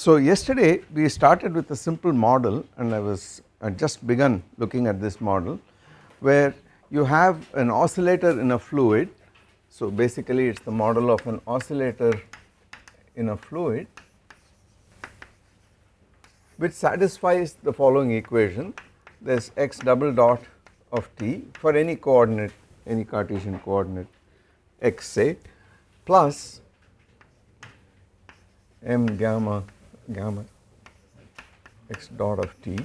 So yesterday we started with a simple model and I was I just begun looking at this model where you have an oscillator in a fluid. So basically it is the model of an oscillator in a fluid which satisfies the following equation there is x double dot of t for any coordinate any Cartesian coordinate x say plus m gamma gamma x dot of t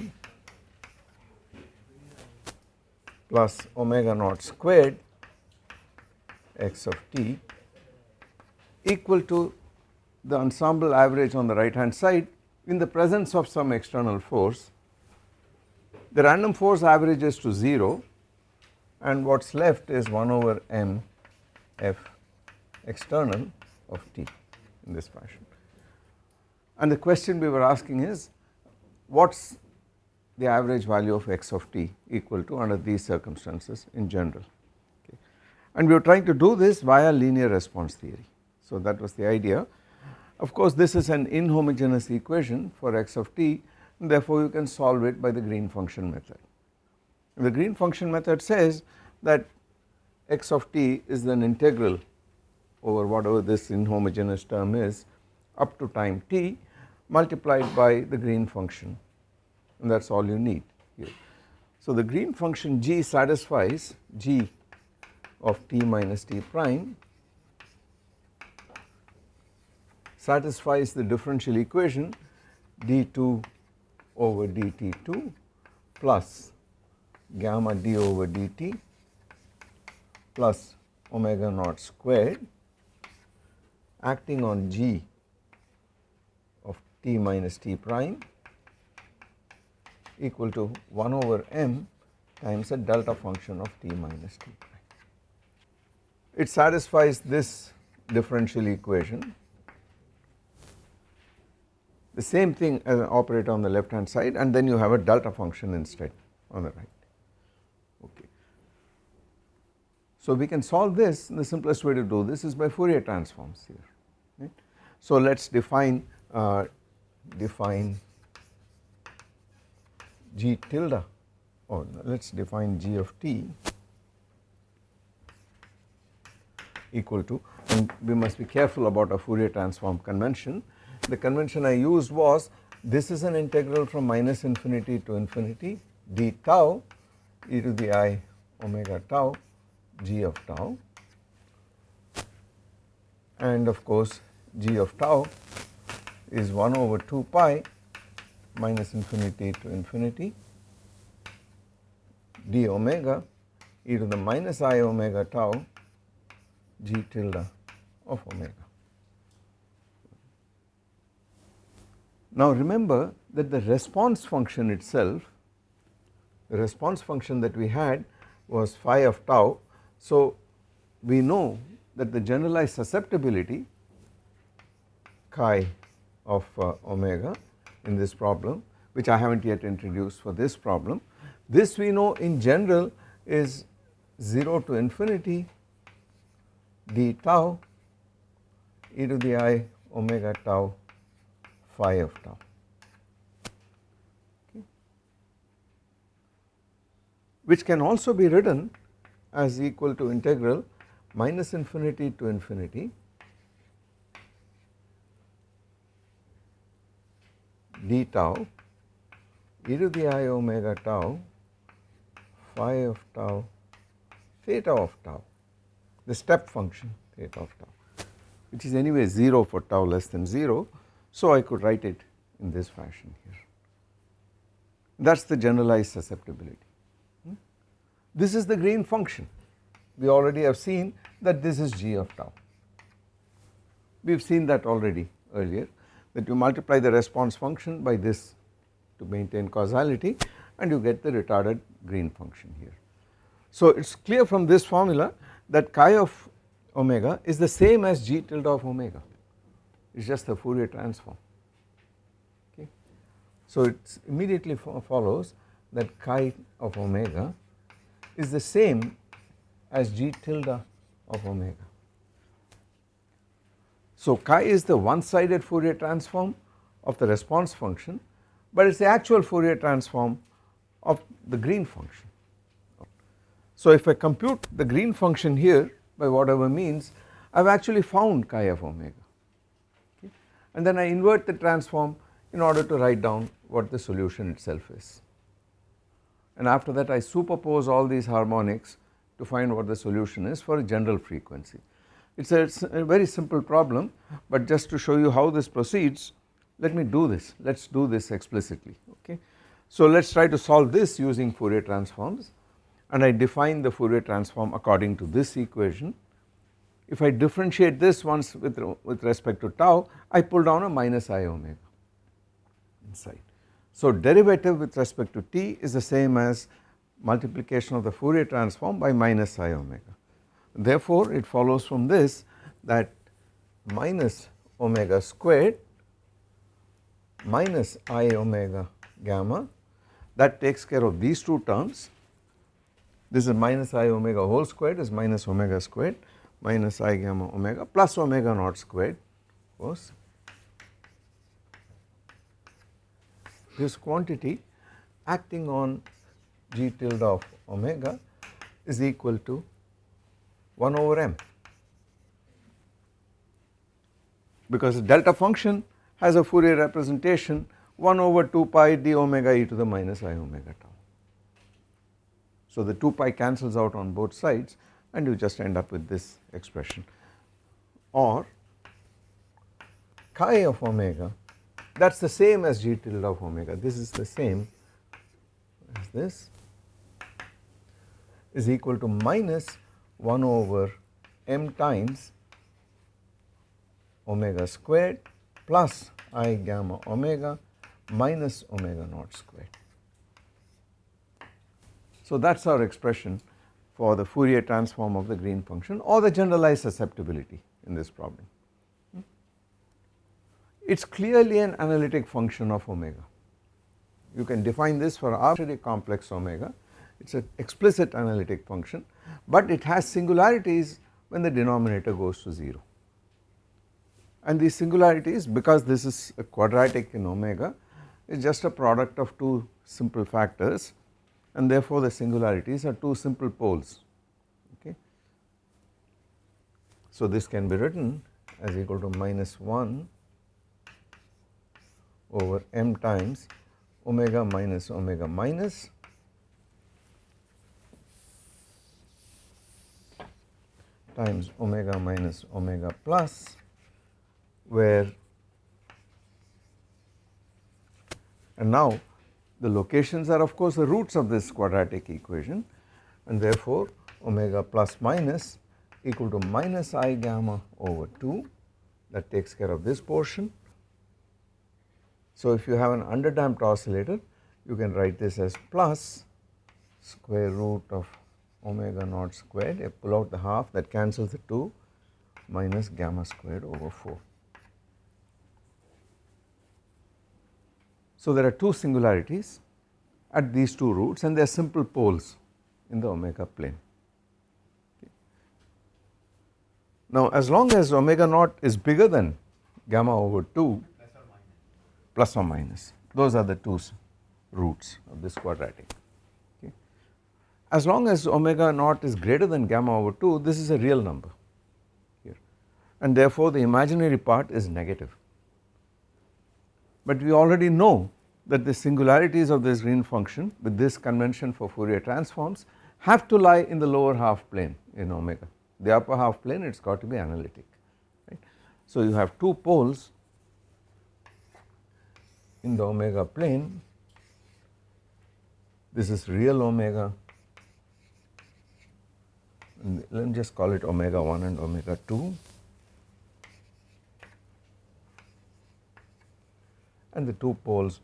plus omega naught squared x of t equal to the ensemble average on the right hand side in the presence of some external force. The random force averages to 0 and what is left is 1 over m f external of t in this fashion. And the question we were asking is what is the average value of x of t equal to under these circumstances in general okay. And we were trying to do this via linear response theory. So that was the idea. Of course this is an inhomogeneous equation for x of t and therefore you can solve it by the green function method. The green function method says that x of t is an integral over whatever this inhomogeneous term is up to time t multiplied by the green function and that is all you need here. So the green function g satisfies g of t minus t prime satisfies the differential equation d2 over dt2 plus gamma d over dt plus omega naught squared acting on g t minus t prime equal to 1 over m times a delta function of t minus t prime. It satisfies this differential equation. The same thing as an operator on the left hand side and then you have a delta function instead on the right. Okay. So we can solve this the simplest way to do this is by Fourier transforms here. Right. So let us define uh, define g tilde or oh, let us define g of t equal to and we must be careful about a Fourier transform convention. The convention I used was this is an integral from minus infinity to infinity d tau e to the i omega tau g of tau and of course g of tau is 1 over 2 pi minus infinity to infinity d omega e to the minus i omega tau g tilde of omega. Now remember that the response function itself, the response function that we had was phi of tau. So we know that the generalized susceptibility chi of uh, omega in this problem which I have not yet introduced for this problem. This we know in general is 0 to infinity d tau e to the i omega tau phi of tau. Which can also be written as equal to integral minus infinity to infinity d tau e to the i omega tau phi of tau theta of tau the step function theta of tau which is anyway 0 for tau less than 0 so I could write it in this fashion here that is the generalized susceptibility. Hmm? This is the green function we already have seen that this is g of tau we have seen that already earlier that you multiply the response function by this to maintain causality and you get the retarded green function here. So it is clear from this formula that chi of omega is the same as g tilde of omega it is just the Fourier transform okay. So it immediately follows that chi of omega is the same as g tilde of omega so chi is the one sided Fourier transform of the response function but it is the actual Fourier transform of the green function. So if I compute the green function here by whatever means I have actually found chi of omega okay. and then I invert the transform in order to write down what the solution itself is and after that I superpose all these harmonics to find what the solution is for a general frequency. It is a, a, very simple problem but just to show you how this proceeds let me do this let us do this explicitly okay. So let us try to solve this using Fourier transforms and I define the Fourier transform according to this equation. If I differentiate this once with, with respect to tau I pull down a minus i omega inside. So derivative with respect to t is the same as multiplication of the Fourier transform by minus i omega. Therefore it follows from this that minus omega squared minus i omega gamma that takes care of these two terms. This is minus i omega whole squared is minus omega squared minus i gamma omega plus omega naught squared of course this quantity acting on g tilde of omega is equal to 1 over m. Because the delta function has a Fourier representation 1 over 2 pi d omega e to the minus i omega tau. So the 2 pi cancels out on both sides and you just end up with this expression. Or chi of omega that is the same as g tilde of omega. This is the same as this is equal to minus 1 over m times omega squared plus i gamma omega minus omega naught squared. So that is our expression for the Fourier transform of the green function or the generalized susceptibility in this problem it is clearly an analytic function of omega. You can define this for arbitrary complex omega, it is an explicit analytic function, but it has singularities when the denominator goes to 0. And these singularities because this is a quadratic in omega is just a product of two simple factors and therefore the singularities are two simple poles okay. So this can be written as equal to minus 1 over m times omega minus omega minus times omega minus omega plus where and now the locations are of course the roots of this quadratic equation and therefore omega plus minus equal to minus i gamma over 2 that takes care of this portion. So if you have an underdamped oscillator you can write this as plus square root of omega naught squared I pull out the half that cancels the 2 minus gamma squared over 4. So there are two singularities at these two roots and they are simple poles in the omega plane. Now as long as omega naught is bigger than gamma over 2 plus or minus those are the two roots of this quadratic okay. As long as omega naught is greater than gamma over 2 this is a real number here and therefore the imaginary part is negative. But we already know that the singularities of this green function with this convention for Fourier transforms have to lie in the lower half plane in omega the upper half plane it has got to be analytic right. So you have two poles in the omega plane this is real omega let me just call it omega 1 and omega 2 and the two poles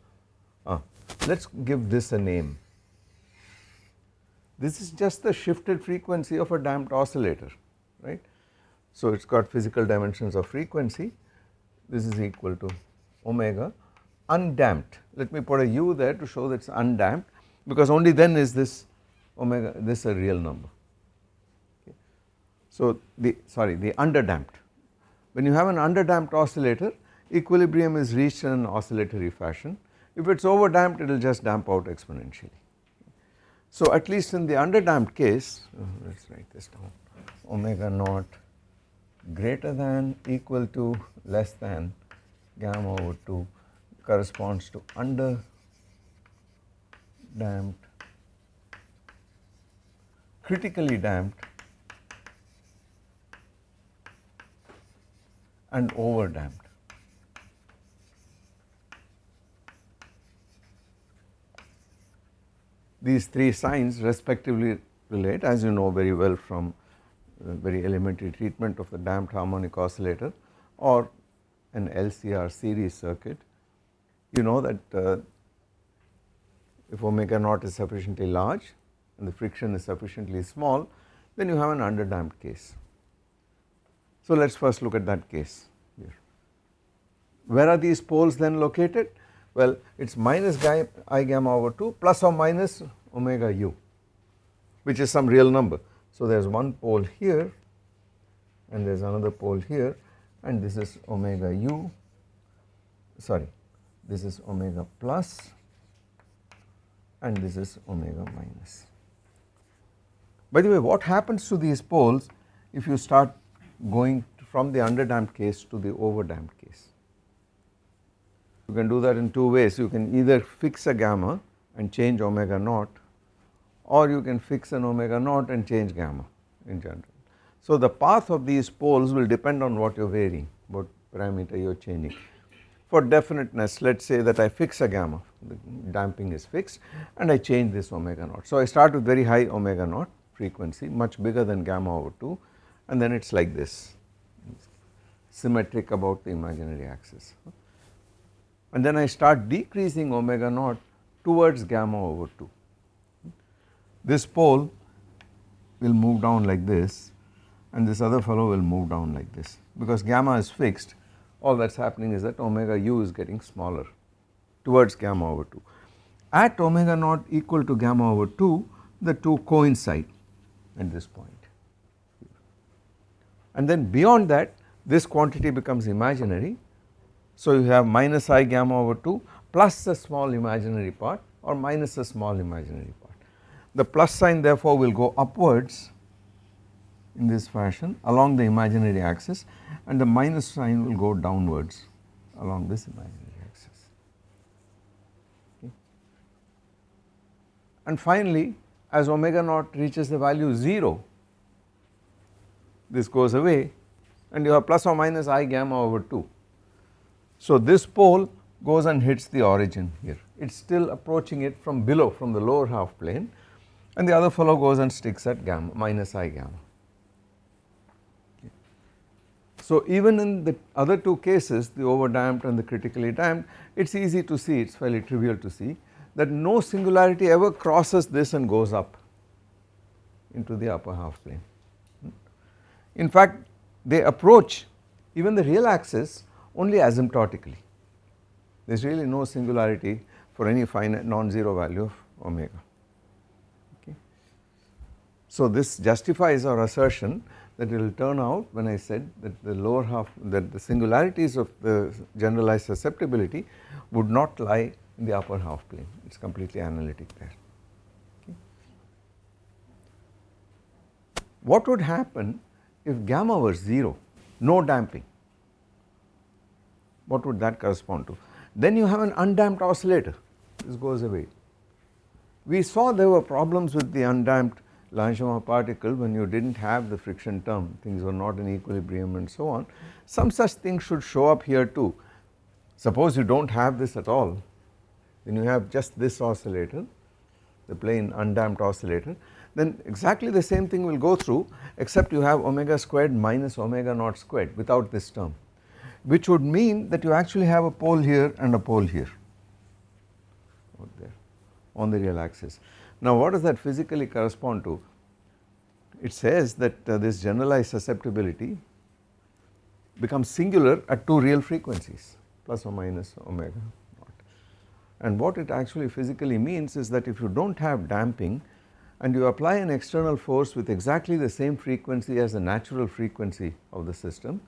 ah, let us give this a name. This is just the shifted frequency of a damped oscillator right? So it has got physical dimensions of frequency. This is equal to omega undamped. Let me put a u there to show that it is undamped because only then is this omega this a real number. So the sorry the underdamped when you have an underdamped oscillator equilibrium is reached in an oscillatory fashion. If it is over damped it will just damp out exponentially. So at least in the under damped case, uh, let us write this down, omega naught greater than equal to less than gamma over 2 corresponds to under damped, critically damped and over damped. These three signs respectively relate as you know very well from very elementary treatment of the damped harmonic oscillator or an LCR series circuit. You know that uh, if omega naught is sufficiently large and the friction is sufficiently small then you have an underdamped case. So let us first look at that case here. Where are these poles then located? Well it is minus i gamma over 2 plus or minus omega u which is some real number. So there is one pole here and there is another pole here and this is omega u sorry this is omega plus and this is omega minus. By the way what happens to these poles if you start going from the underdamped case to the overdamped case. You can do that in two ways you can either fix a gamma and change omega naught or you can fix an omega naught and change gamma in general. So the path of these poles will depend on what you are varying what parameter you are changing. For definiteness let us say that I fix a gamma the damping is fixed and I change this omega naught. So I start with very high omega naught frequency much bigger than gamma over 2 and then it is like this symmetric about the imaginary axis and then I start decreasing omega naught towards gamma over 2. This pole will move down like this and this other fellow will move down like this because gamma is fixed all that is happening is that omega u is getting smaller towards gamma over 2. At omega naught equal to gamma over 2 the two coincide at this point and then beyond that this quantity becomes imaginary. So you have minus i gamma over 2 plus a small imaginary part or minus a small imaginary part. The plus sign therefore will go upwards in this fashion along the imaginary axis and the minus sign will go downwards along this imaginary axis. Okay. And finally as omega naught reaches the value 0 this goes away and you have plus or minus i gamma over 2. So this pole goes and hits the origin here it is still approaching it from below from the lower half plane and the other fellow goes and sticks at gamma minus i gamma. So even in the other two cases the overdamped and the critically damped it is easy to see it is fairly trivial to see that no singularity ever crosses this and goes up into the upper half plane. In fact they approach even the real axis only asymptotically there is really no singularity for any finite non-zero value of omega. Okay. So this justifies our assertion that it will turn out when I said that the lower half that the singularities of the generalized susceptibility would not lie in the upper half plane it is completely analytic there. Okay. What would happen if gamma were 0 no damping what would that correspond to? Then you have an undamped oscillator. This goes away. We saw there were problems with the undamped Langevin particle when you did not have the friction term. Things were not in equilibrium and so on. Some such things should show up here too. Suppose you do not have this at all. Then you have just this oscillator the plain undamped oscillator then exactly the same thing will go through except you have omega squared minus omega naught squared without this term which would mean that you actually have a pole here and a pole here out there on the real axis. Now what does that physically correspond to? It says that uh, this generalized susceptibility becomes singular at two real frequencies plus or minus omega naught and what it actually physically means is that if you do not have damping and you apply an external force with exactly the same frequency as the natural frequency of the system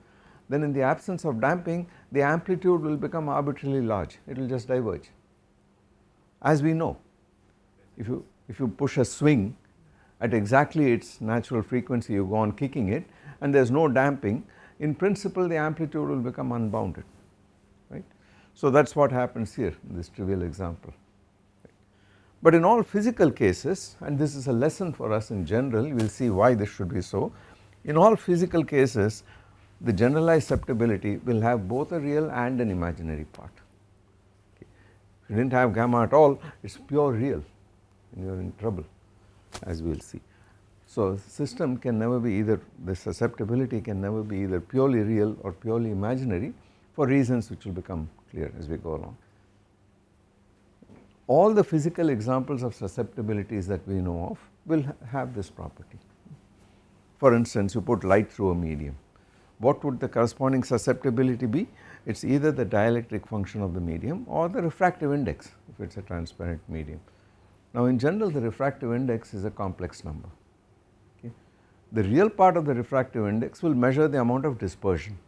then in the absence of damping the amplitude will become arbitrarily large, it will just diverge. As we know, if you, if you push a swing at exactly its natural frequency you go on kicking it and there is no damping in principle the amplitude will become unbounded right. So that is what happens here in this trivial example. But in all physical cases and this is a lesson for us in general will see why this should be so. In all physical cases the generalized susceptibility will have both a real and an imaginary part. If you did not have gamma at all it is pure real and you are in trouble as we will see. So system can never be either the susceptibility can never be either purely real or purely imaginary for reasons which will become clear as we go along. All the physical examples of susceptibilities that we know of will have this property. For instance you put light through a medium what would the corresponding susceptibility be? It is either the dielectric function of the medium or the refractive index if it is a transparent medium. Now in general the refractive index is a complex number. Okay. The real part of the refractive index will measure the amount of dispersion,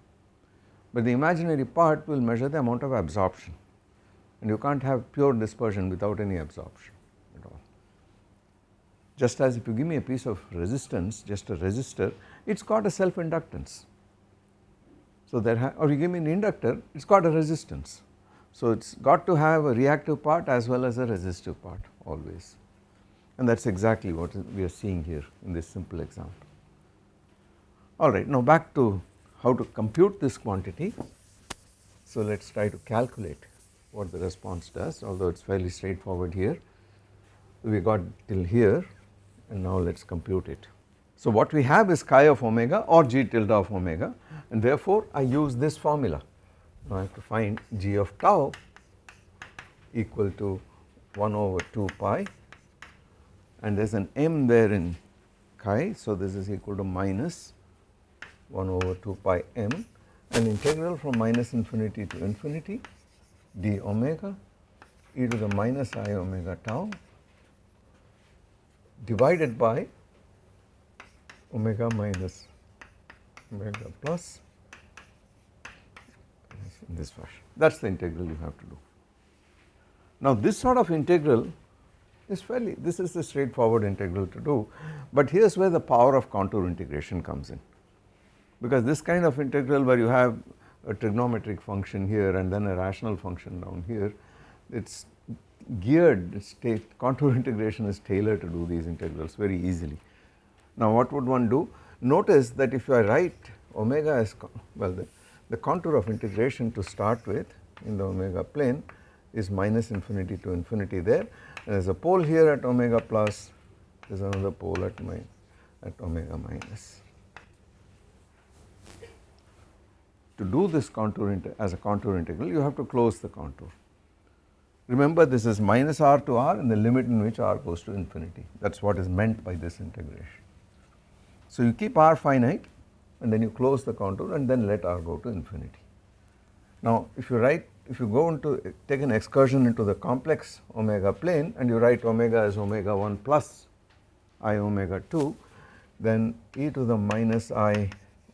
but the imaginary part will measure the amount of absorption and you cannot have pure dispersion without any absorption at all. Just as if you give me a piece of resistance just a resistor it has got a self inductance so there or you give me an inductor it has got a resistance. So it has got to have a reactive part as well as a resistive part always and that is exactly what we are seeing here in this simple example. Alright now back to how to compute this quantity. So let us try to calculate what the response does although it is fairly straightforward here. We got till here and now let us compute it. So what we have is chi of omega or g tilde of omega and therefore I use this formula. Now I have to find g of tau equal to 1 over 2 pi and there is an m there in chi so this is equal to minus 1 over 2 pi m an integral from minus infinity to infinity d omega e to the minus i omega tau divided by omega minus omega plus in this fashion that is the integral you have to do. Now this sort of integral is fairly this is the straightforward integral to do but here is where the power of contour integration comes in because this kind of integral where you have a trigonometric function here and then a rational function down here it is geared state contour integration is tailored to do these integrals very easily. Now what would one do Notice that if I write omega as well the, the contour of integration to start with in the omega plane is minus infinity to infinity there and there is a pole here at omega plus there is another pole at my at omega minus. To do this contour as a contour integral you have to close the contour. Remember this is minus r to r and the limit in which r goes to infinity that is what is meant by this integration. So you keep r finite and then you close the contour and then let r go to infinity. Now if you write if you go into take an excursion into the complex omega plane and you write omega as omega 1 plus i omega 2 then e to the minus i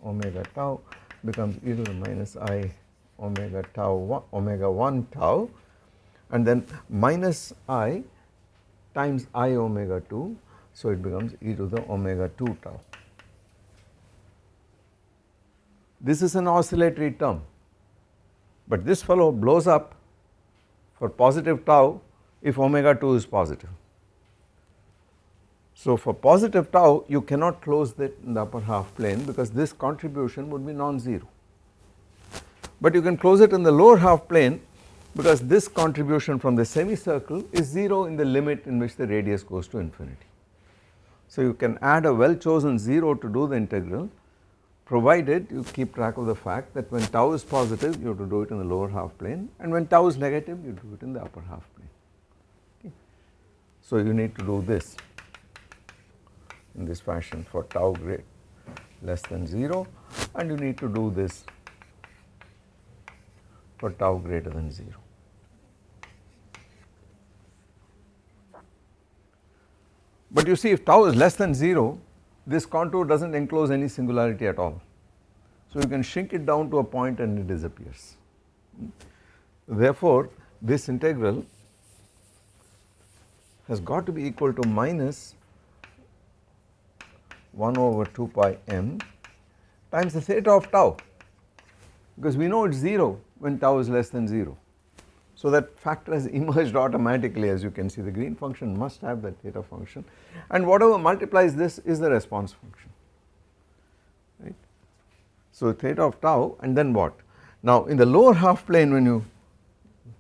omega tau becomes e to the minus i omega tau 1 omega 1 tau and then minus i times i omega 2 so it becomes e to the omega 2 tau. this is an oscillatory term but this fellow blows up for positive tau if omega 2 is positive. So for positive tau you cannot close that in the upper half plane because this contribution would be non-zero but you can close it in the lower half plane because this contribution from the semicircle is 0 in the limit in which the radius goes to infinity. So you can add a well chosen 0 to do the integral provided you keep track of the fact that when tau is positive you have to do it in the lower half plane and when tau is negative you do it in the upper half plane. Okay. So you need to do this in this fashion for tau great less than 0 and you need to do this for tau greater than 0. But you see if tau is less than 0 this contour does not enclose any singularity at all. So you can shrink it down to a point and it disappears. Therefore, this integral has got to be equal to minus 1 over 2 pi m times the theta of tau because we know it is 0 when tau is less than 0. So that factor has emerged automatically as you can see the green function must have that theta function and whatever multiplies this is the response function right. So theta of tau and then what? Now in the lower half plane when you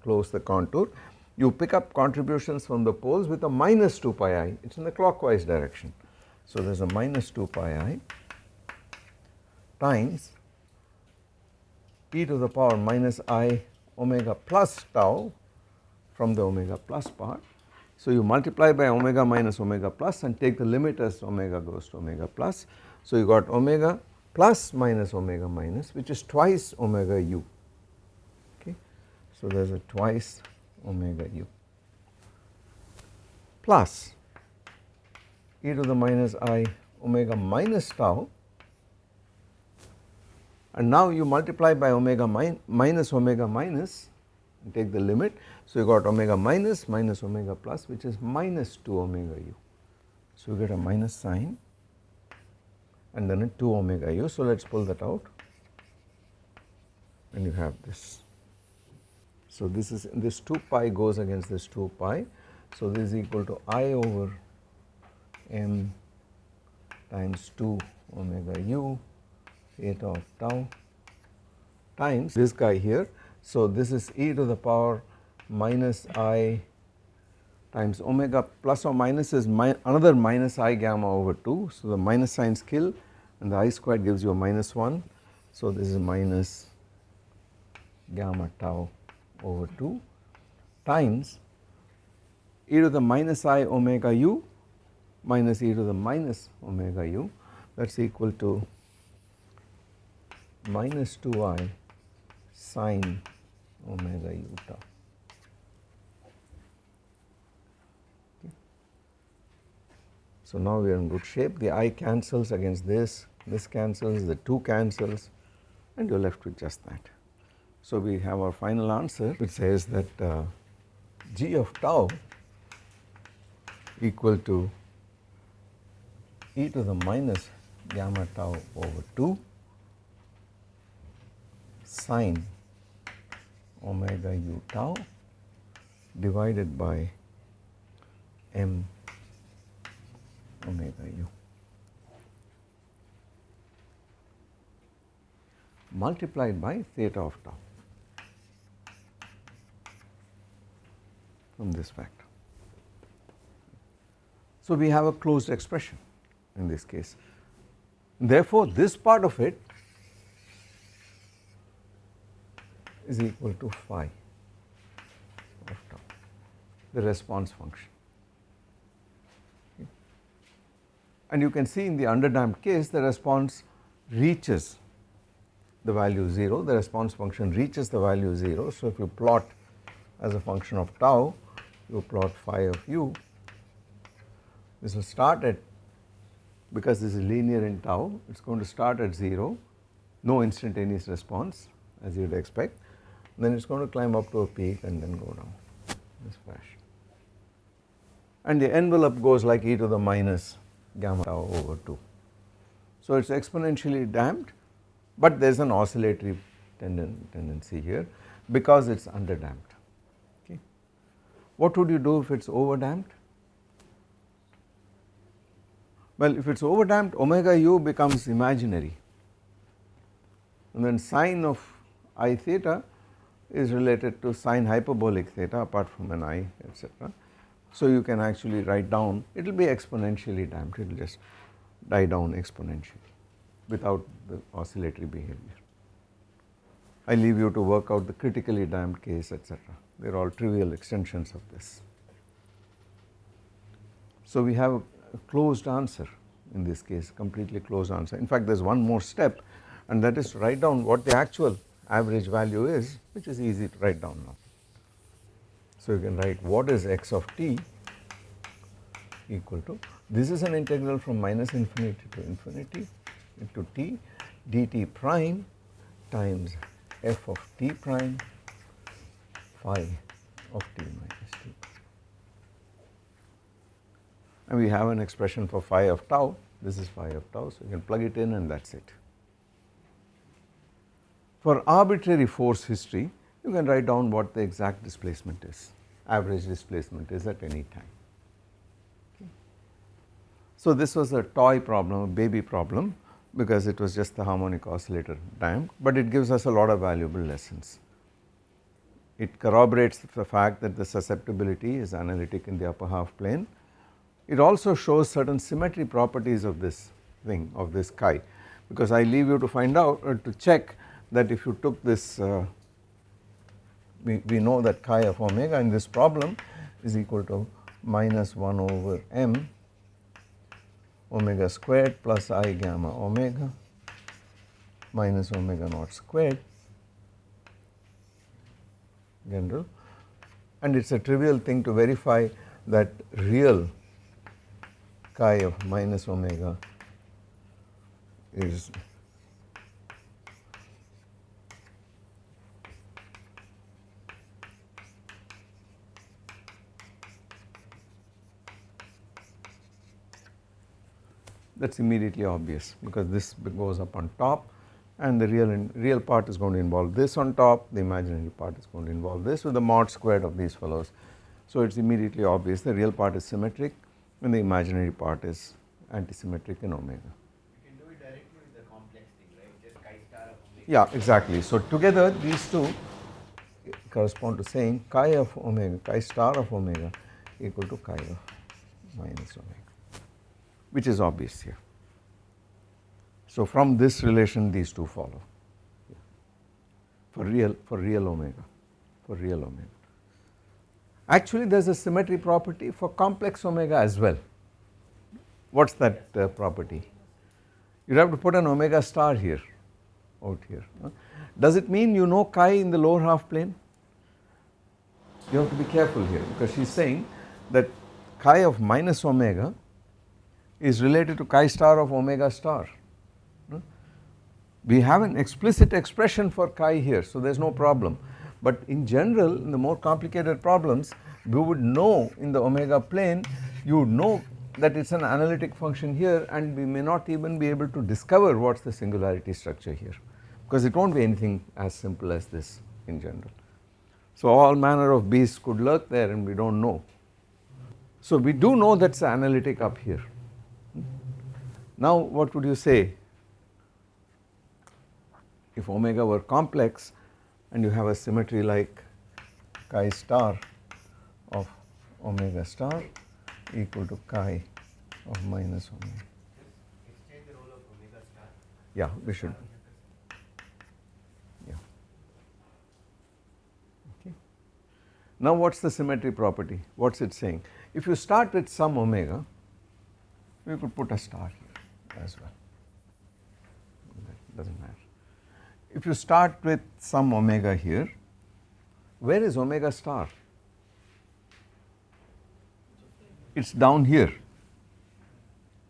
close the contour you pick up contributions from the poles with a minus 2 pi i it is in the clockwise direction. So there is a minus 2 pi i times e to the power minus i omega plus tau from the omega plus part. So you multiply by omega minus omega plus and take the limit as omega goes to omega plus. So you got omega plus minus omega minus which is twice omega u okay. So there is a twice omega u plus e to the minus i omega minus tau and now you multiply by omega min minus omega minus and take the limit. So you got omega minus minus omega plus which is minus 2 omega u. So you get a minus sign and then a 2 omega u. So let us pull that out and you have this. So this is this 2 pi goes against this 2 pi. So this is equal to i over m times 2 omega u theta of tau times this guy here. So this is e to the power minus i times omega plus or minus is another minus i gamma over 2. So the minus signs kill and the i squared gives you a minus 1. So this is minus gamma tau over 2 times e to the minus i omega u minus e to the minus omega u that is equal to minus 2i sine omega u tau. So now we are in good shape the i cancels against this, this cancels, the 2 cancels and you are left with just that. So we have our final answer which says that uh, g of tau equal to e to the minus gamma tau over 2 sine omega u tau divided by m omega u multiplied by theta of tau from this factor. So, we have a closed expression in this case. Therefore, this part of it is equal to phi of tau, the response function. And you can see in the underdamped case the response reaches the value 0, the response function reaches the value 0. So, if you plot as a function of tau, you plot phi of u, this will start at because this is linear in tau, it is going to start at 0, no instantaneous response as you would expect then it is going to climb up to a peak and then go down this fashion. And the envelope goes like e to the minus gamma tau over 2. So it is exponentially damped but there is an oscillatory tenden tendency here because it is under damped. Okay. What would you do if it is over damped? Well if it is over damped omega u becomes imaginary and then sine of i theta is related to sine hyperbolic theta apart from an i etc. So you can actually write down it will be exponentially damped it will just die down exponentially without the oscillatory behavior. I leave you to work out the critically damped case etc. they are all trivial extensions of this. So we have a closed answer in this case completely closed answer in fact there is one more step and that is to write down what the actual average value is which is easy to write down now. So you can write what is x of t equal to this is an integral from minus infinity to infinity into t dt prime times f of t prime phi of t minus t. And we have an expression for phi of tau, this is phi of tau, so you can plug it in and that is it. For arbitrary force history, you can write down what the exact displacement is, average displacement is at any time. Okay. So this was a toy problem, a baby problem because it was just the harmonic oscillator damped, but it gives us a lot of valuable lessons. It corroborates the fact that the susceptibility is analytic in the upper half plane. It also shows certain symmetry properties of this thing of this chi because I leave you to find out uh, to check that if you took this uh, we, we know that chi of omega in this problem is equal to minus 1 over m omega squared plus i gamma omega minus omega naught squared general. And it is a trivial thing to verify that real chi of minus omega is that is immediately obvious because this goes up on top and the real real part is going to involve this on top the imaginary part is going to involve this with the mod squared of these fellows. So it is immediately obvious the real part is symmetric and the imaginary part is antisymmetric in omega. You can do it directly with the complex thing, right? Just chi star of omega. Yeah exactly. So together these two correspond to saying chi of omega chi star of omega equal to chi of minus omega which is obvious here. So from this relation these two follow for real for real omega for real omega. Actually there is a symmetry property for complex omega as well. What is that uh, property? You have to put an omega star here out here. Huh? Does it mean you know chi in the lower half plane? You have to be careful here because she is saying that chi of minus omega is related to chi star of omega star we have an explicit expression for chi here so there is no problem but in general in the more complicated problems we would know in the omega plane you would know that it is an analytic function here and we may not even be able to discover what is the singularity structure here because it will not be anything as simple as this in general. So all manner of beasts could lurk there and we do not know. So we do know that is analytic up here. Now what would you say if omega were complex and you have a symmetry like chi star of omega star equal to chi of minus omega. Yeah, we should. Yeah. Okay. Now what is the symmetry property? What is it saying? If you start with some omega, we could put a star here as well. That does not matter if you start with some omega here, where is omega star? It is down here,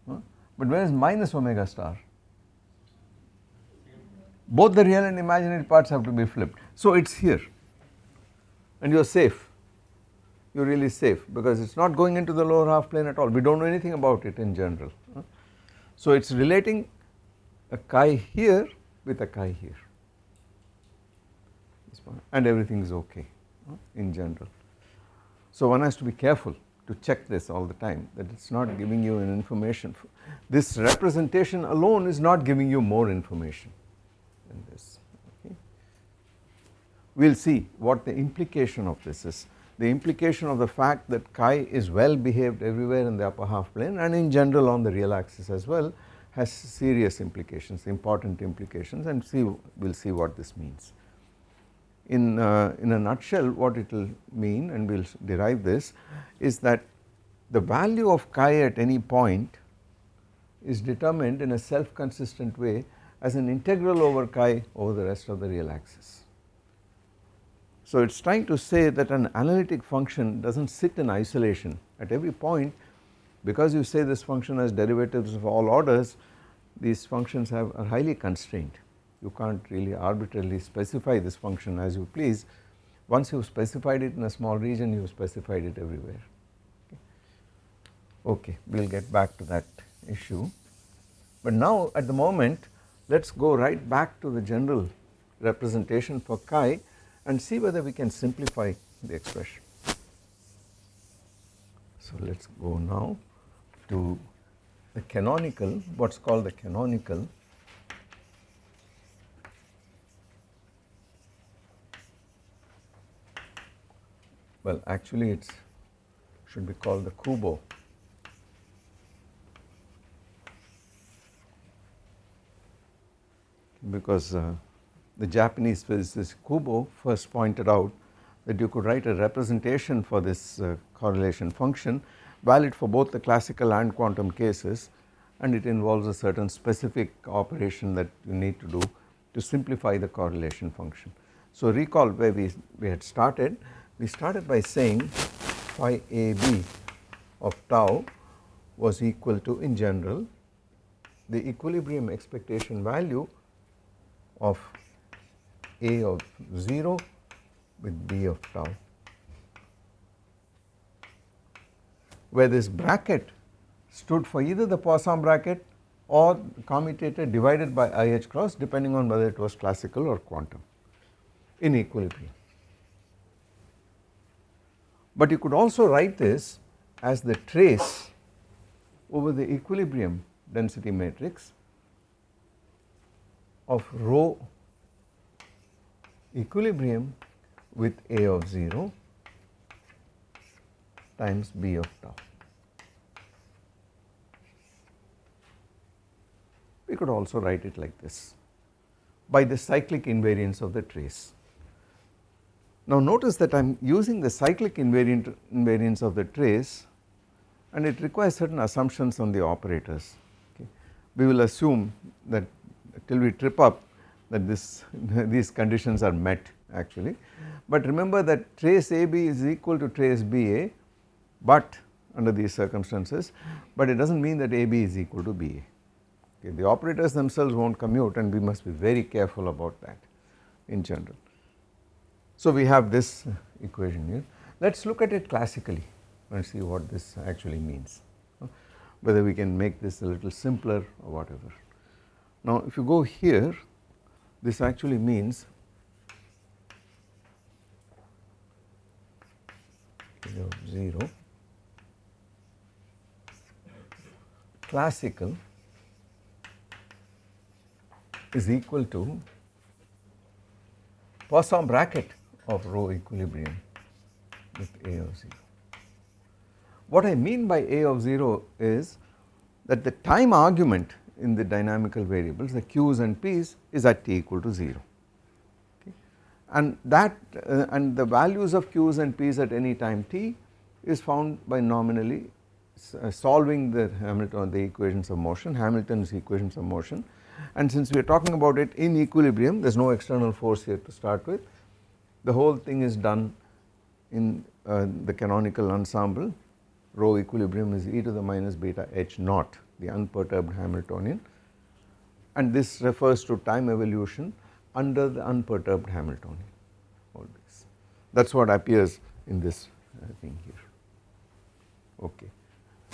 but where is minus omega star? Both the real and imaginary parts have to be flipped. So it is here and you are safe, you are really safe because it is not going into the lower half plane at all, we do not know anything about it in general. So it is relating a chi here with a chi here and everything is okay in general. So one has to be careful to check this all the time that it is not giving you an information. This representation alone is not giving you more information than this. Okay. We will see what the implication of this is. The implication of the fact that chi is well behaved everywhere in the upper half plane and in general on the real axis as well has serious implications, important implications and see we will see what this means in, uh, in a nutshell what it will mean and we will derive this is that the value of chi at any point is determined in a self consistent way as an integral over chi over the rest of the real axis. So it is trying to say that an analytic function does not sit in isolation at every point because you say this function has derivatives of all orders these functions have are highly constrained you can't really arbitrarily specify this function as you please. Once you have specified it in a small region you have specified it everywhere. Okay. We will get back to that issue. But now at the moment let us go right back to the general representation for chi and see whether we can simplify the expression. So let us go now to the canonical what is called the canonical well actually it should be called the Kubo because uh, the Japanese physicist Kubo first pointed out that you could write a representation for this uh, correlation function valid for both the classical and quantum cases and it involves a certain specific operation that you need to do to simplify the correlation function. So recall where we, we had started, we started by saying phi AB of tau was equal to in general the equilibrium expectation value of A of 0 with B of tau where this bracket stood for either the Poisson bracket or commutator divided by IH cross depending on whether it was classical or quantum in equilibrium. But you could also write this as the trace over the equilibrium density matrix of rho equilibrium with A of 0 times B of tau. We could also write it like this by the cyclic invariance of the trace. Now notice that I am using the cyclic invariant invariance of the trace and it requires certain assumptions on the operators. Okay. We will assume that till we trip up that this these conditions are met actually. But remember that trace AB is equal to trace BA but under these circumstances but it does not mean that AB is equal to BA. Okay. The operators themselves will not commute and we must be very careful about that in general. So we have this equation here. Let us look at it classically and see what this actually means, whether we can make this a little simpler or whatever. Now if you go here this actually means of 0 classical is equal to Poisson bracket of rho equilibrium with A of 0. What I mean by A of 0 is that the time argument in the dynamical variables the q's and p's is at t equal to 0 okay. and that uh, and the values of q's and p's at any time t is found by nominally uh, solving the Hamilton the equations of motion Hamilton's equations of motion and since we are talking about it in equilibrium there is no external force here to start with the whole thing is done in uh, the canonical ensemble. Rho equilibrium is e to the minus beta h naught the unperturbed Hamiltonian. And this refers to time evolution under the unperturbed Hamiltonian. This. That is what appears in this uh, thing here. Okay.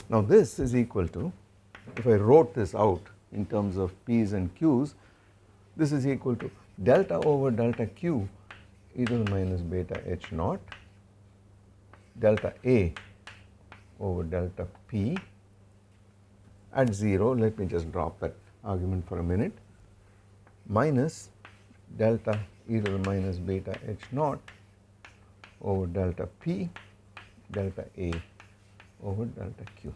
Now this is equal to if I wrote this out in terms of P's and Q's this is equal to delta over delta Q e to the minus beta h naught delta A over delta P at 0 let me just drop that argument for a minute minus delta e to the minus beta h naught over delta p delta a over delta q.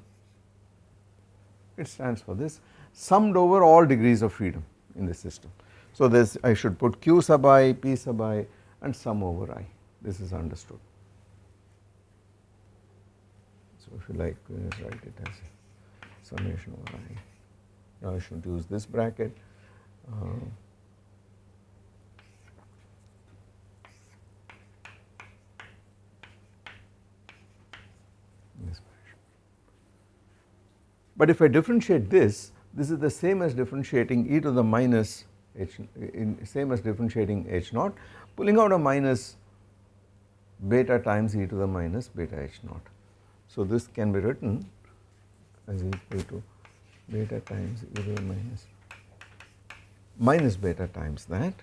It stands for this summed over all degrees of freedom in the system. So this I should put q sub i, p sub i and sum over i this is understood. So if you like write it as summation over i. Now I should use this bracket. Uh, But if I differentiate this this is the same as differentiating e to the minus h in same as differentiating h naught pulling out a minus beta times e to the minus beta h naught. So this can be written as equal to beta times e to the minus minus beta times that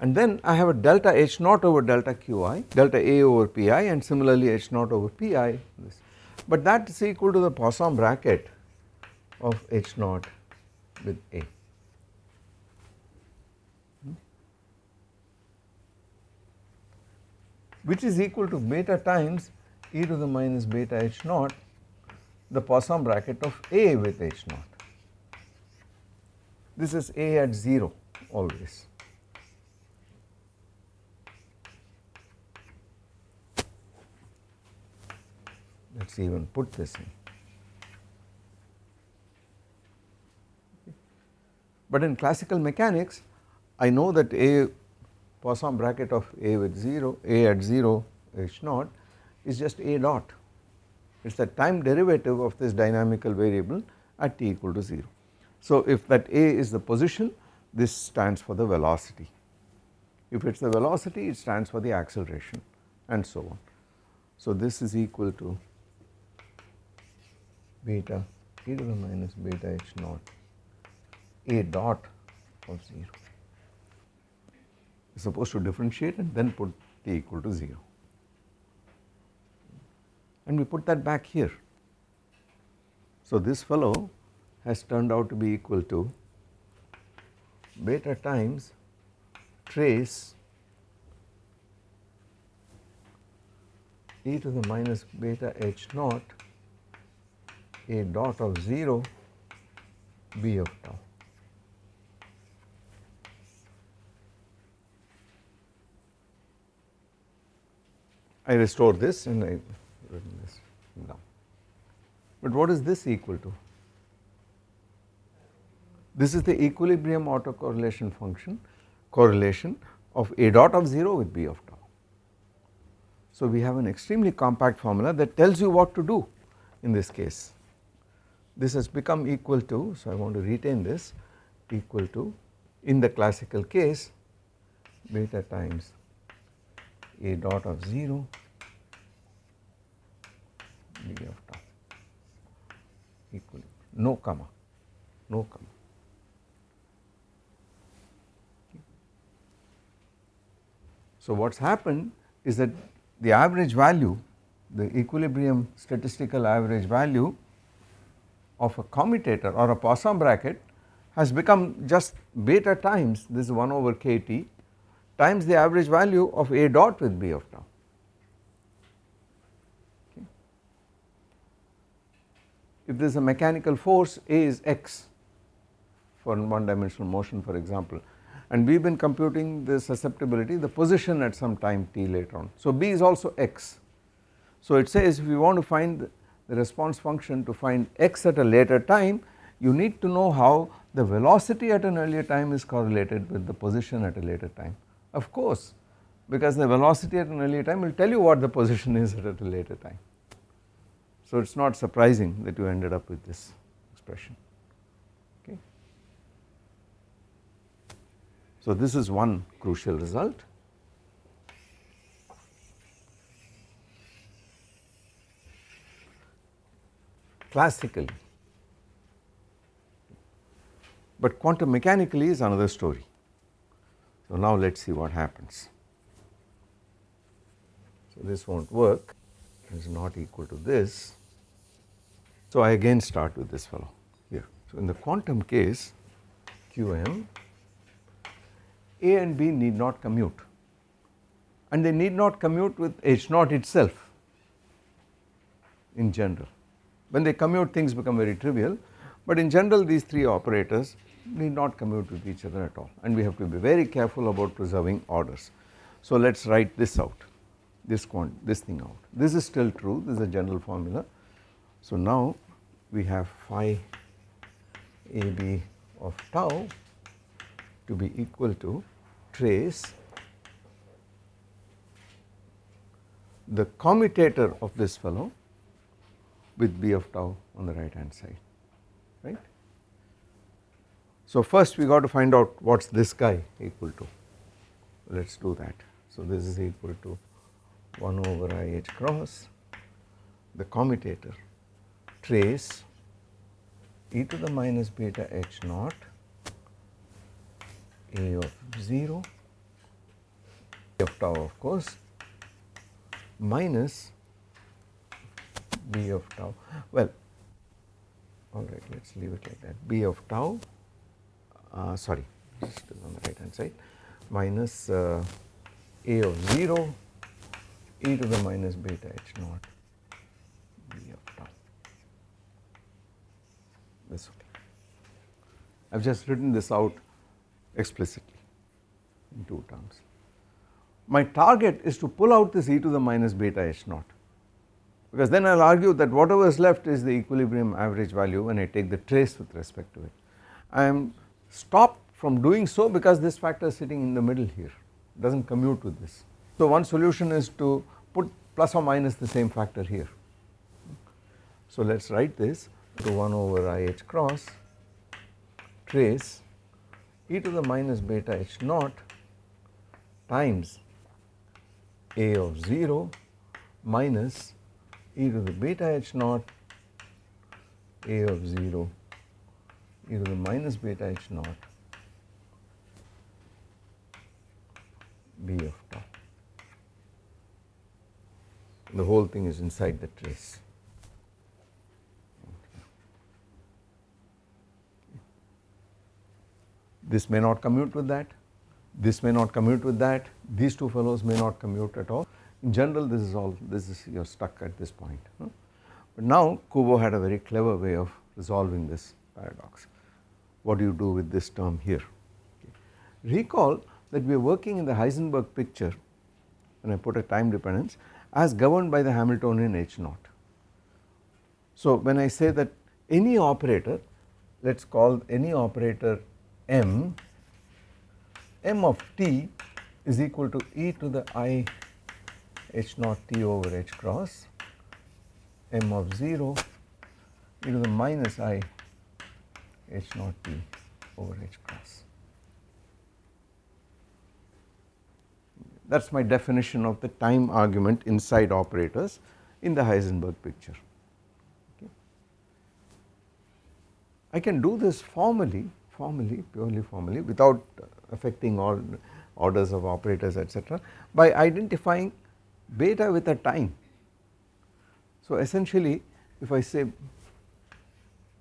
and then I have a delta H naught over delta Qi, delta A over Pi and similarly H naught over Pi this. but that is equal to the Poisson bracket of H naught with A. which is equal to beta times e to the minus beta h naught the Poisson bracket of A with h naught. This is A at 0 always. Let us even put this in. But in classical mechanics I know that A Poisson bracket of A with 0, A at 0 H naught is just A dot. It is the time derivative of this dynamical variable at t equal to 0. So if that A is the position this stands for the velocity. If it is the velocity it stands for the acceleration and so on. So this is equal to beta e to the minus beta h naught A dot of 0. Are supposed to differentiate and then put t equal to 0 and we put that back here. So this fellow has turned out to be equal to beta times trace e to the minus beta h naught a dot of 0 b of tau. I restore this and I written this down. But what is this equal to? This is the equilibrium autocorrelation function correlation of A dot of 0 with B of tau. So we have an extremely compact formula that tells you what to do in this case. This has become equal to, so I want to retain this equal to in the classical case beta times A dot of 0 B of tau equal. No comma. No comma. So what has happened is that the average value, the equilibrium statistical average value of a commutator or a Poisson bracket has become just beta times this 1 over kt times the average value of A dot with B of tau. Okay. If there is a mechanical force A is x for one dimensional motion for example and we have been computing the susceptibility the position at some time t later on. So B is also x. So it says if you want to find the response function to find x at a later time you need to know how the velocity at an earlier time is correlated with the position at a later time. Of course because the velocity at an earlier time will tell you what the position is at a later time. So it is not surprising that you ended up with this expression. Okay. So this is one crucial result. Classically, but quantum mechanically is another story. So now let us see what happens. So this not work, it is not equal to this. So I again start with this fellow here. So in the quantum case QM a and B need not commute and they need not commute with H naught itself in general. When they commute things become very trivial but in general these three operators need not commute with each other at all and we have to be very careful about preserving orders. So let us write this out this quant this thing out this is still true this is a general formula. So now we have phi AB of tau to be equal to trace the commutator of this fellow with b of tau on the right hand side. So first we got to find out what is this guy equal to. Let us do that. So this is equal to 1 over i h cross. The commutator trace e to the minus beta h naught a of 0 of tau of course minus b of tau. Well alright let us leave it like that. B of tau uh, sorry just on the right hand side minus uh, a of 0 e to the minus beta h naught b of tau this okay. I have just written this out explicitly in two terms. My target is to pull out this e to the minus beta h naught because then I will argue that whatever is left is the equilibrium average value when I take the trace with respect to it. I am stopped from doing so because this factor is sitting in the middle here does not commute with this. So one solution is to put plus or minus the same factor here. So let us write this to 1 over i h cross trace e to the minus beta h naught times a of 0 minus e to the beta h naught a of 0 e to the minus beta h naught b of tau. The whole thing is inside the trace. This may not commute with that, this may not commute with that, these two fellows may not commute at all. In general this is all, this is you are stuck at this point. Huh? But now Kubo had a very clever way of resolving this paradox. What do you do with this term here? Okay. Recall that we are working in the Heisenberg picture and I put a time dependence as governed by the Hamiltonian H naught. So when I say that any operator let us call any operator m m of t is equal to e to the i h naught t over h cross m of 0 e to the minus i h naught t over h cross. That is my definition of the time argument inside operators in the Heisenberg picture. Okay. I can do this formally, formally, purely formally without affecting all orders of operators etc. by identifying beta with a time. So essentially if I say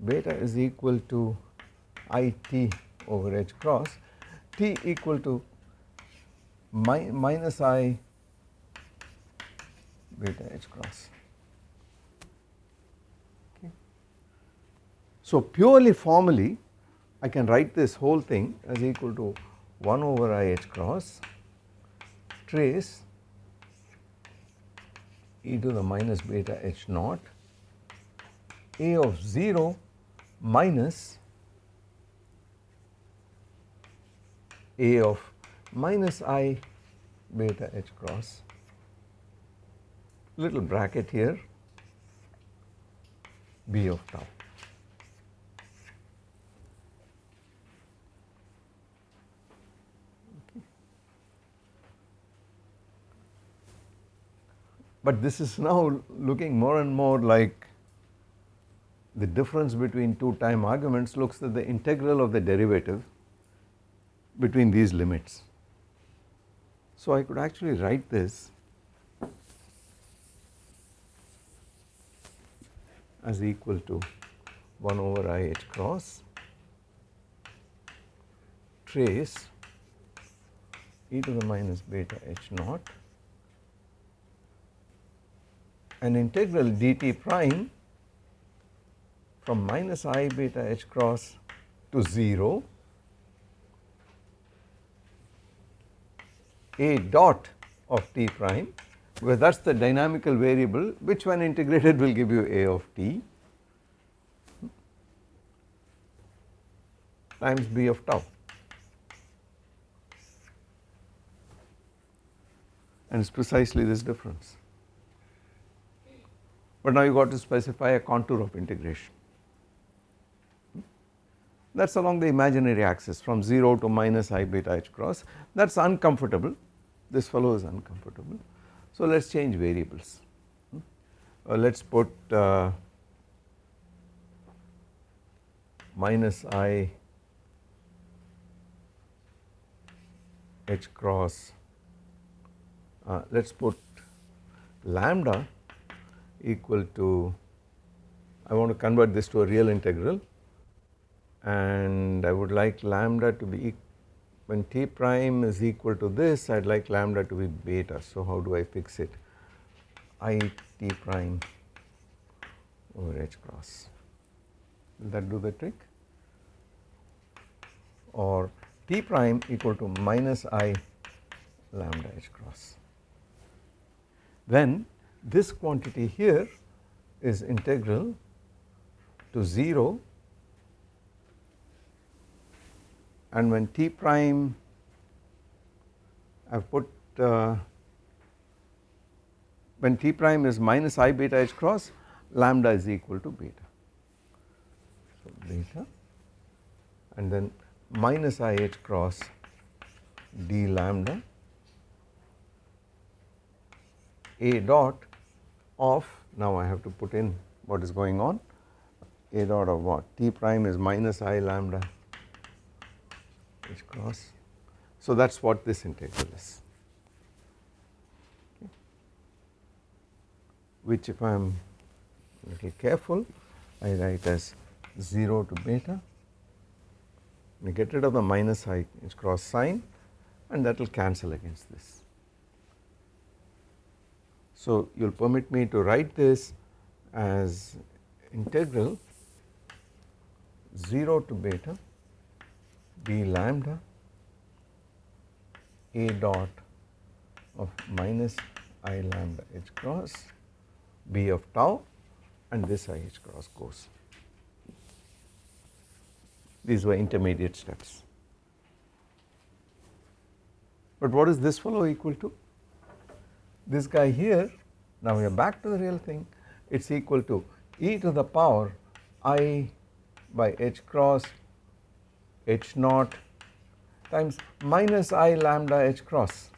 beta is equal to it over h cross t equal to mi minus i beta h cross. Okay. So purely formally I can write this whole thing as equal to 1 over i h cross trace e to the minus beta h naught a of 0 minus a of minus i beta h cross little bracket here b of tau. But this is now looking more and more like the difference between two time arguments looks at the integral of the derivative between these limits. So I could actually write this as equal to 1 over i h cross trace e to the minus beta h naught an integral dt prime from minus i beta h cross to 0 a dot of t prime because that is the dynamical variable which when integrated will give you a of t times b of tau and it is precisely this difference. but now you got to specify a contour of integration. That is along the imaginary axis from 0 to minus i beta h cross. That is uncomfortable. This fellow is uncomfortable. So let us change variables. Uh, let us put uh, minus i h cross. Uh, let us put lambda equal to I want to convert this to a real integral and I would like lambda to be when t prime is equal to this I would like lambda to be beta. So how do I fix it i t prime over h cross will that do the trick or t prime equal to minus i lambda h cross. Then this quantity here is integral to 0 and when t prime I have put uh, when t prime is minus i beta h cross lambda is equal to beta. So beta and then minus i h cross d lambda a dot of now I have to put in what is going on a dot of what t prime is minus i lambda h cross. So that is what this integral is which if I am a little careful I write as 0 to beta we get rid of the minus i h cross sign and that will cancel against this. So you will permit me to write this as integral 0 to beta d lambda a dot of minus i lambda h cross b of tau and this i h cross goes. These were intermediate steps. But what is this fellow equal to? This guy here, now we are back to the real thing, it is equal to e to the power i by h cross h naught times minus i lambda h cross.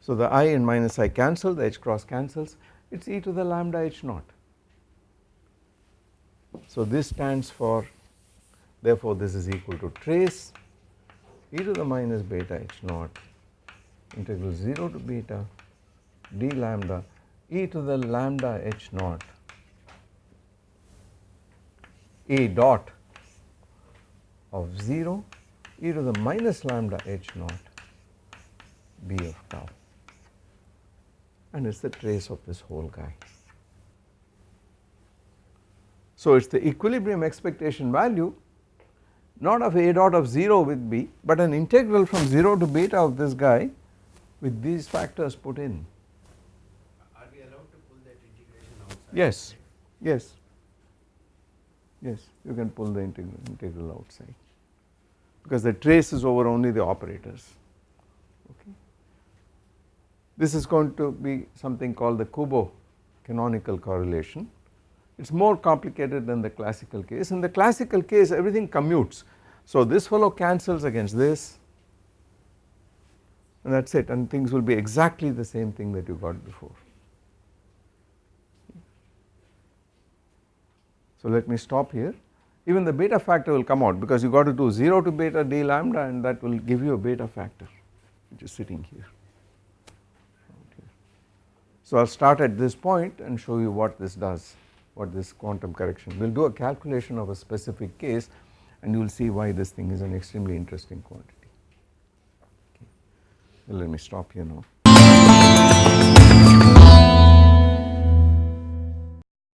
So the i and minus i cancel, the h cross cancels, it is e to the lambda h naught. So this stands for therefore this is equal to trace e to the minus beta h naught integral 0 to beta d lambda e to the lambda h naught a dot of 0 e to the minus lambda h naught b of tau and it is the trace of this whole guy. So it is the equilibrium expectation value not of a dot of 0 with b but an integral from 0 to beta of this guy with these factors put in. Are we allowed to pull that integration outside? Yes, yes, yes you can pull the integral, integral outside because the trace is over only the operators okay. This is going to be something called the Kubo canonical correlation it is more complicated than the classical case. In the classical case everything commutes. So this fellow cancels against this and that is it and things will be exactly the same thing that you got before. So let me stop here even the beta factor will come out because you got to do 0 to beta d lambda and that will give you a beta factor which is sitting here. So I will start at this point and show you what this does what this quantum correction. We will do a calculation of a specific case and you will see why this thing is an extremely interesting quantity. Okay. Well, let me stop here now.